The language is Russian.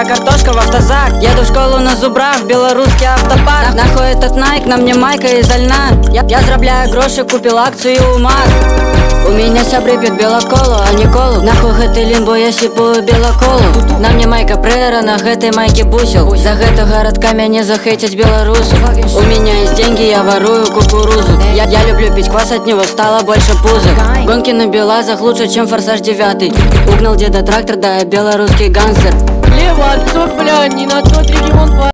вся картошка в автозак. Еду в школу на зубрах, белорусский автопарк. Нахуй этот найк, на мне майка из льна. Я, я заробляю гроши, купил акцию у МАЗ у меня сябры пьют белоколу, а не колу. Нахуй гэты лімбо, я сіпую белоколу На мне майка прэра, на гэтай майке бусел. За гэта гарадка мяне захейтяць беларусу У меня есть деньги, я ворую кукурузу. Я, я люблю пить квас, от него стало больше пузо Гонки на белазах лучше, чем форсаж 9 Угнал деда трактор, да я белорусский гангстер Лево, отцов, бля,